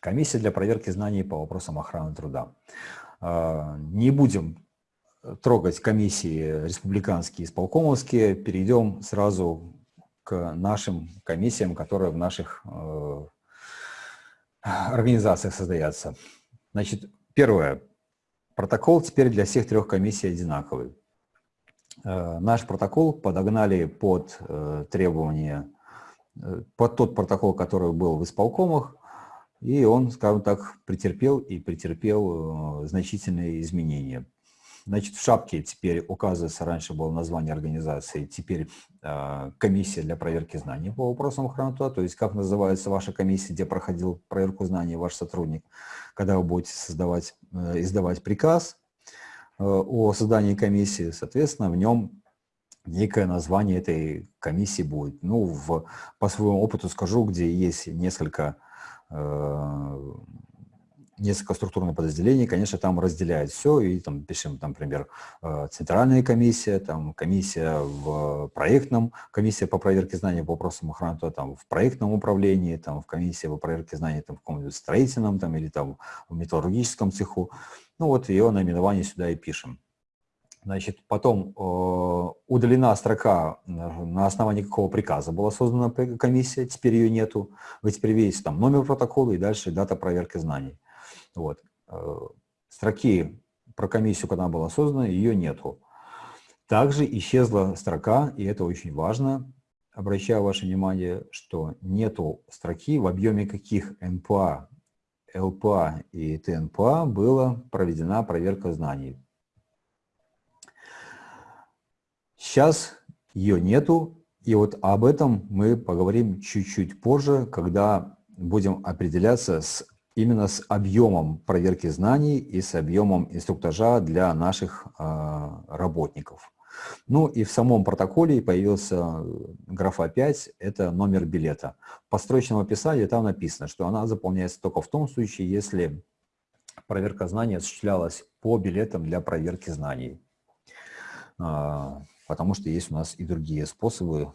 Комиссия для проверки знаний по вопросам охраны труда. А, не будем трогать комиссии республиканские, исполкомовские, перейдем сразу к нашим комиссиям, которые в наших э, организациях создаются. Значит, первое. Протокол теперь для всех трех комиссий одинаковый. Э, наш протокол подогнали под э, требования, под тот протокол, который был в исполкомах, и он, скажем так, претерпел и претерпел значительные изменения. Значит, в шапке теперь указывается, раньше было название организации, теперь э, комиссия для проверки знаний по вопросам охраны труда, то есть как называется ваша комиссия, где проходил проверку знаний ваш сотрудник, когда вы будете создавать, э, издавать приказ э, о создании комиссии, соответственно, в нем некое название этой комиссии будет. Ну, в, по своему опыту скажу, где есть несколько э, несколько структурных подразделений, конечно, там разделяют все, и там пишем, там, например, э, центральная комиссия, там комиссия в проектном, комиссия по проверке знаний по вопросам охраны, там в проектном управлении, там в комиссии по проверке знаний там, в каком-нибудь строительном там, или там в металлургическом цеху. Ну вот ее наименование сюда и пишем. Значит, потом э, удалена строка, на основании какого приказа была создана комиссия, теперь ее нету. Вы теперь видите там номер протокола и дальше дата проверки знаний. Вот. Э, строки про комиссию, когда она была создана, ее нету. Также исчезла строка, и это очень важно, обращаю ваше внимание, что нету строки, в объеме каких НПА, ЛПА и ТНПА была проведена проверка знаний. Сейчас ее нету, и вот об этом мы поговорим чуть-чуть позже, когда будем определяться с именно с объемом проверки знаний и с объемом инструктажа для наших а, работников. Ну и в самом протоколе появился э, графа 5, это номер билета. По строчному описанию там написано, что она заполняется только в том случае, если проверка знаний осуществлялась по билетам для проверки знаний. Потому что есть у нас и другие способы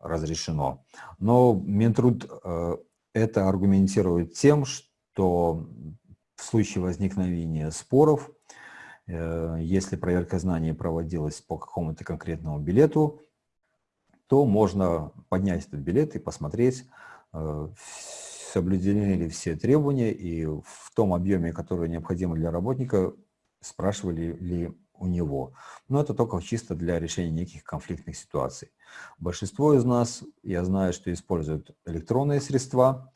разрешено. Но Минтруд э, это аргументирует тем, что в случае возникновения споров, э, если проверка знаний проводилась по какому-то конкретному билету, то можно поднять этот билет и посмотреть, э, соблюдены ли все требования и в том объеме, который необходимо для работника, спрашивали ли у него. Но это только чисто для решения неких конфликтных ситуаций. Большинство из нас, я знаю, что используют электронные средства,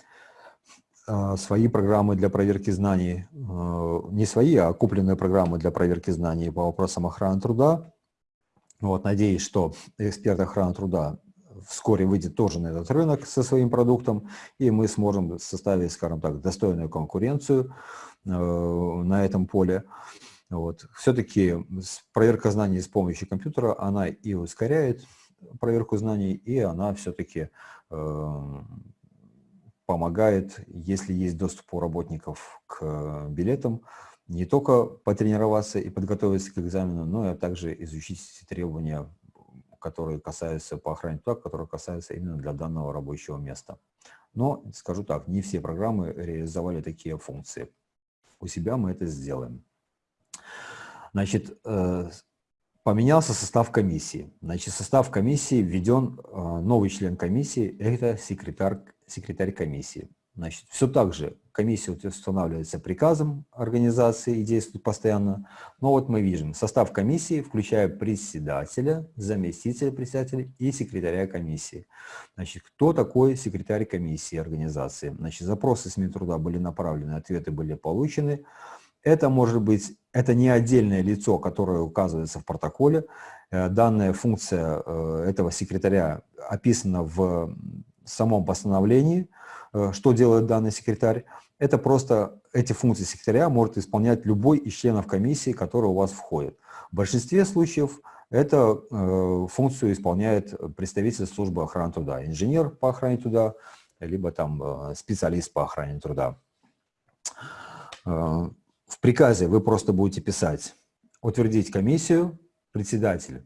а, свои программы для проверки знаний, а, не свои, а купленные программы для проверки знаний по вопросам охраны труда. Вот, надеюсь, что эксперт охраны труда вскоре выйдет тоже на этот рынок со своим продуктом, и мы сможем составить, скажем так, достойную конкуренцию э, на этом поле. Вот. Все-таки проверка знаний с помощью компьютера, она и ускоряет проверку знаний, и она все-таки э, помогает, если есть доступ у работников к билетам, не только потренироваться и подготовиться к экзамену, но и также изучить эти требования, которые касаются по охране труда, которые касаются именно для данного рабочего места. Но, скажу так, не все программы реализовали такие функции. У себя мы это сделаем. Значит, э, поменялся состав комиссии. Значит, состав комиссии введен э, новый член комиссии, это секретарь секретарь комиссии. Значит, все так же комиссия устанавливается приказом организации и действует постоянно. Но вот мы видим, состав комиссии, включая председателя, заместителя председателя и секретаря комиссии. Значит, кто такой секретарь комиссии организации? Значит, запросы с Минтруда были направлены, ответы были получены. Это может быть, это не отдельное лицо, которое указывается в протоколе. Э, данная функция э, этого секретаря описана в самом постановлении, э, что делает данный секретарь, это просто эти функции секретаря может исполнять любой из членов комиссии, который у вас входит. В большинстве случаев эту э, функцию исполняет представитель службы охраны труда, инженер по охране труда, либо там специалист по охране труда. Приказе вы просто будете писать «Утвердить комиссию, председатель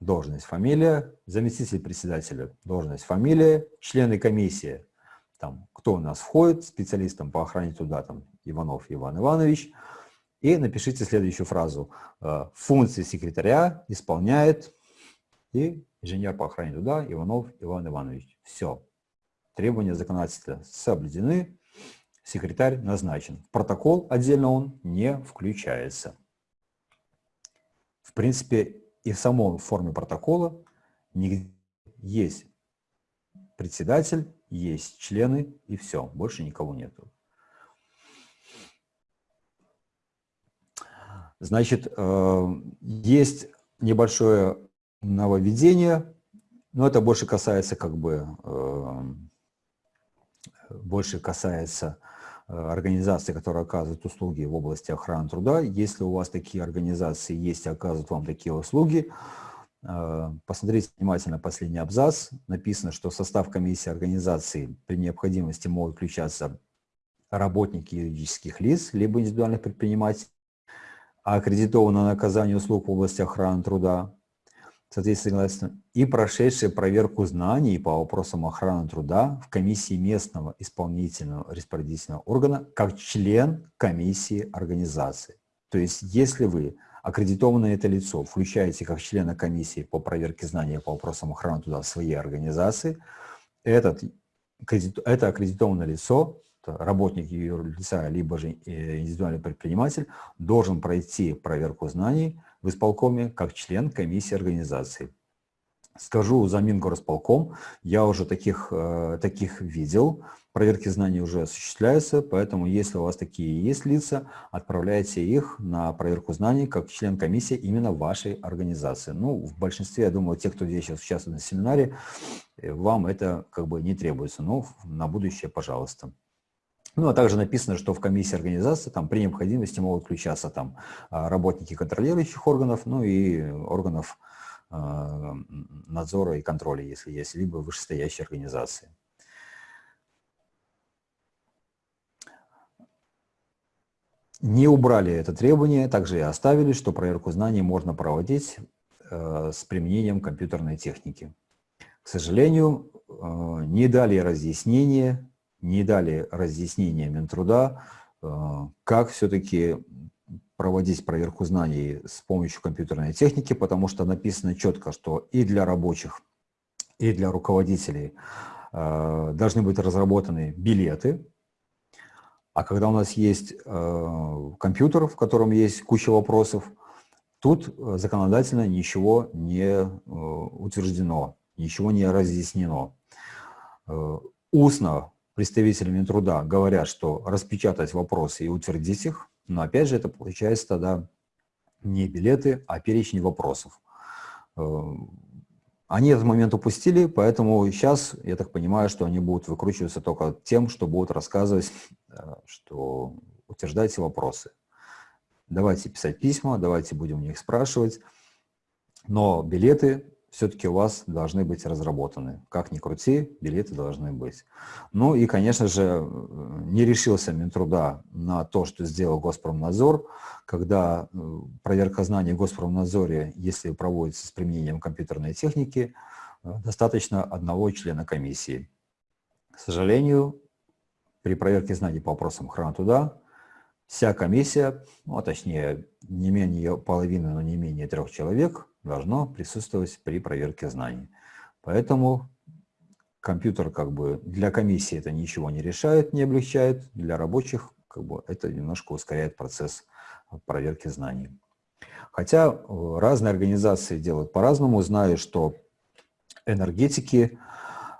должность, фамилия, заместитель председателя, должность, фамилия, члены комиссии, там, кто у нас входит, специалистом по охране труда, там, Иванов Иван Иванович, и напишите следующую фразу. Э, функции секретаря исполняет и инженер по охране труда Иванов Иван Иванович. Все. Требования законодательства соблюдены, секретарь назначен. В протокол отдельно он не включается. В принципе, и в самой форме протокола есть председатель, есть члены и все, больше никого нету. Значит, э, есть небольшое нововведение, но это больше касается как бы, э, больше касается э, организаций, которые оказывают услуги в области охраны труда. Если у вас такие организации есть и оказывают вам такие услуги, посмотрите внимательно последний абзац. Написано, что в состав комиссии организации при необходимости могут включаться работники юридических лиц, либо индивидуальных предпринимателей, аккредитовано на оказание услуг в области охраны труда, соответственно, и прошедшие проверку знаний по вопросам охраны труда в комиссии местного исполнительного распорядительного органа как член комиссии организации. То есть, если вы аккредитованное это лицо включаете как члена комиссии по проверке знаний по вопросам охраны труда в своей организации, этот, это аккредитованное лицо работник юрлица, либо же э, индивидуальный предприниматель должен пройти проверку знаний в исполкоме как член комиссии организации. Скажу за Мингорисполком, я уже таких, э, таких видел, проверки знаний уже осуществляются, поэтому если у вас такие есть лица, отправляйте их на проверку знаний как член комиссии именно вашей организации. Ну, в большинстве, я думаю, те, кто здесь сейчас участвует на семинаре, э, вам это как бы не требуется, но на будущее, пожалуйста. Ну, а также написано, что в комиссии организации там при необходимости могут включаться там а, работники контролирующих органов, ну и органов э, надзора и контроля, если есть, либо вышестоящие организации. Не убрали это требование, также и оставили, что проверку знаний можно проводить э, с применением компьютерной техники. К сожалению, э, не дали разъяснения не дали разъяснения Минтруда, э, как все-таки проводить проверку знаний с помощью компьютерной техники, потому что написано четко, что и для рабочих, и для руководителей э, должны быть разработаны билеты, а когда у нас есть э, компьютер, в котором есть куча вопросов, тут законодательно ничего не утверждено, ничего не разъяснено. Устно представителями труда говорят, что распечатать вопросы и утвердить их, но опять же это получается тогда не билеты, а перечень вопросов. Э, они этот момент упустили, поэтому сейчас, я так понимаю, что они будут выкручиваться только тем, что будут рассказывать, э, что утверждайте вопросы. Давайте писать письма, давайте будем у них спрашивать, но билеты все-таки у вас должны быть разработаны. Как ни крути, билеты должны быть. Ну и, конечно же, не решился Минтруда на то, что сделал Госпромнадзор, когда э, проверка знаний в Госпромнадзоре, если проводится с применением компьютерной техники, э, достаточно одного члена комиссии. К сожалению, при проверке знаний по вопросам охраны труда вся комиссия, ну, а точнее не менее половины, но не менее трех человек, должно присутствовать при проверке знаний. Поэтому компьютер как бы для комиссии это ничего не решает, не облегчает, для рабочих как бы это немножко ускоряет процесс проверки знаний. Хотя э, разные организации делают по-разному. Знаю, что энергетики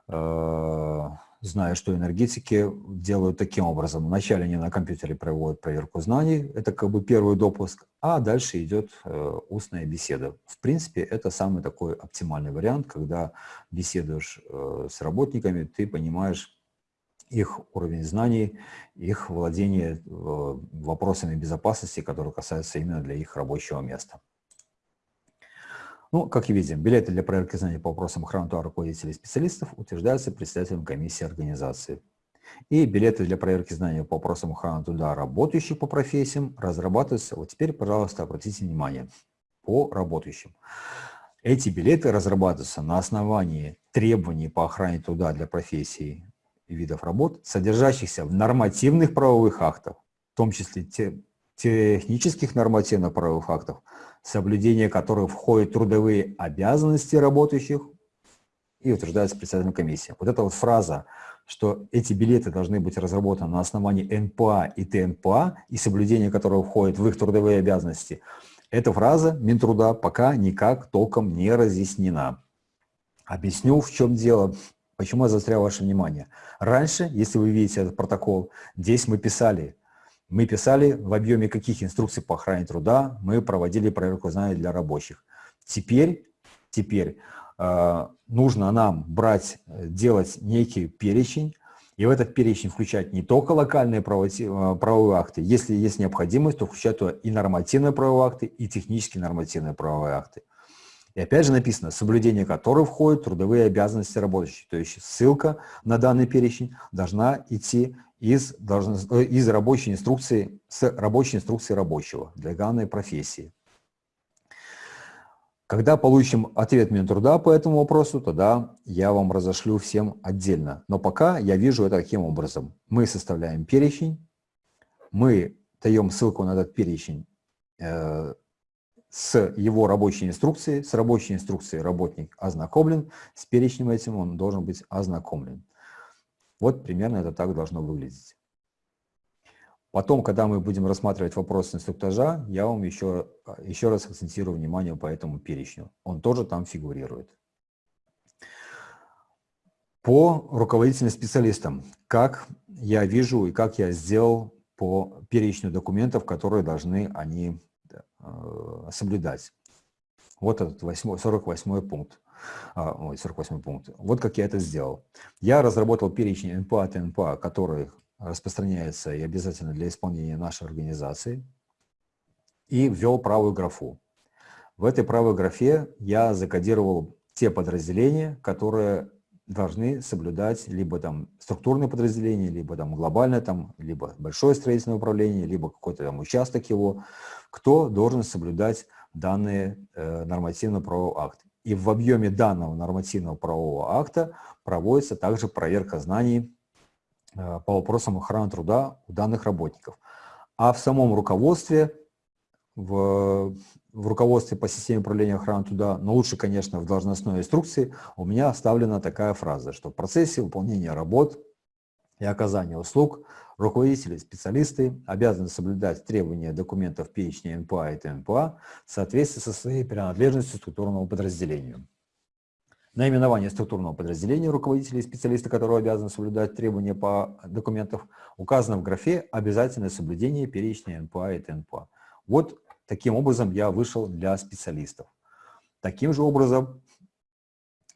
э, Знаю, что энергетики делают таким образом. Вначале они на компьютере проводят проверку знаний, это как бы первый допуск, а дальше идет э, устная беседа. В принципе, это самый такой оптимальный вариант, когда беседуешь э, с работниками, ты понимаешь их уровень знаний, их владение э, вопросами безопасности, которые касаются именно для их рабочего места. Ну, как и видим, билеты для проверки знаний по вопросам труда руководителей и специалистов утверждаются председателем комиссии организации. И билеты для проверки знаний по вопросам охраны труда работающих по профессиям разрабатываются. Вот теперь, пожалуйста, обратите внимание, по работающим. Эти билеты разрабатываются на основании требований по охране труда для профессий и видов работ, содержащихся в нормативных правовых актах, в том числе те, технических нормативных правовых актов, соблюдение которых входит трудовые обязанности работающих и утверждается председателем комиссии. Вот эта вот фраза, что эти билеты должны быть разработаны на основании НПА и ТНПА, и соблюдение которого входит в их трудовые обязанности, эта фраза Минтруда пока никак толком не разъяснена. Объясню, в чем дело, почему я заострял ваше внимание. Раньше, если вы видите этот протокол, здесь мы писали, мы писали в объеме каких инструкций по охране труда мы проводили проверку знаний для рабочих. Теперь, теперь э, нужно нам брать, делать некий перечень, и в этот перечень включать не только локальные э, правовые акты, если есть необходимость, то включать туда и нормативные правовые акты, и технические нормативные правовые акты. И опять же написано, соблюдение которых входит трудовые обязанности рабочих. То есть ссылка на данный перечень должна идти из, должна, э, из рабочей инструкции, с рабочей инструкции рабочего для данной профессии. Когда получим ответ Минтруда по этому вопросу, тогда я вам разошлю всем отдельно. Но пока я вижу это таким образом. Мы составляем перечень, мы даем ссылку на этот перечень э, с его рабочей инструкцией, с рабочей инструкцией работник ознакомлен, с перечнем этим он должен быть ознакомлен. Вот примерно это так должно выглядеть. Потом, когда мы будем рассматривать вопрос инструктажа, я вам еще, еще раз акцентирую внимание по этому перечню. Он тоже там фигурирует. По руководительным специалистам, как я вижу и как я сделал по перечню документов, которые должны они Э, соблюдать. Вот этот 8, 48 пункт. А, ой, 48 пункт. Вот как я это сделал. Я разработал перечень НПА от НПА, который распространяется и обязательно для исполнения нашей организации, и ввел правую графу. В этой правой графе я закодировал те подразделения, которые должны соблюдать либо там структурное подразделение, либо там глобальное, там, либо большое строительное управление, либо какой-то там участок его, кто должен соблюдать данные э, нормативно-правового акта. И в объеме данного нормативного правового акта проводится также проверка знаний э, по вопросам охраны труда у данных работников. А в самом руководстве, в, в руководстве по системе управления охраны труда, но лучше, конечно, в должностной инструкции, у меня оставлена такая фраза, что в процессе выполнения работ и оказания услуг руководители, специалисты обязаны соблюдать требования документов перечня НПА и ТНПА в соответствии со своей принадлежностью структурному подразделению. Наименование структурного подразделения руководителей и специалиста, которые обязаны соблюдать требования по документам, указано в графе «Обязательное соблюдение перечня НПА и ТНПА». Вот таким образом я вышел для специалистов. Таким же образом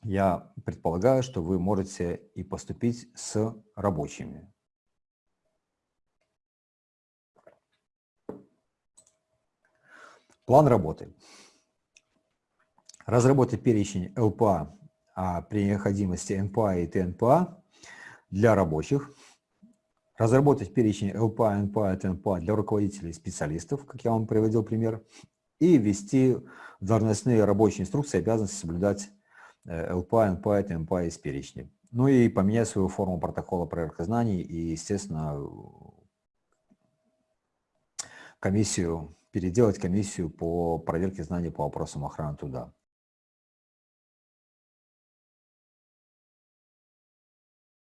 я предполагаю, что вы можете и поступить с рабочими. План работы. Разработать перечень ЛПА а при необходимости НПА и ТНПА для рабочих. Разработать перечень ЛПА, НПА и ТНПА для руководителей и специалистов, как я вам приводил пример. И ввести в должностные рабочие инструкции обязанности соблюдать ЛПА, НПА, ТМПА из перечня. Ну и поменять свою форму протокола проверки знаний и, естественно, комиссию, переделать комиссию по проверке знаний по вопросам охраны труда.